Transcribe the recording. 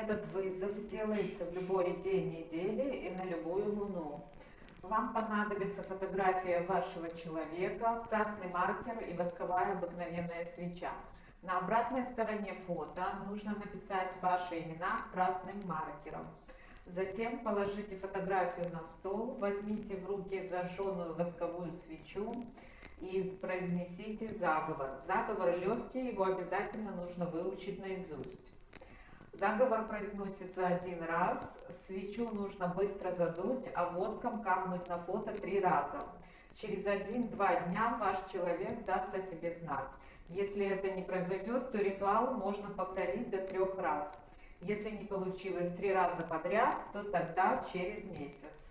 Этот вызов делается в любой день недели и на любую луну. Вам понадобится фотография вашего человека, красный маркер и восковая обыкновенная свеча. На обратной стороне фото нужно написать ваши имена красным маркером. Затем положите фотографию на стол, возьмите в руки зажженную восковую свечу и произнесите заговор. Заговор легкий, его обязательно нужно выучить наизусть. Заговор произносится один раз, свечу нужно быстро задуть, а воском капнуть на фото три раза. Через один-два дня ваш человек даст о себе знать. Если это не произойдет, то ритуал можно повторить до трех раз. Если не получилось три раза подряд, то тогда через месяц.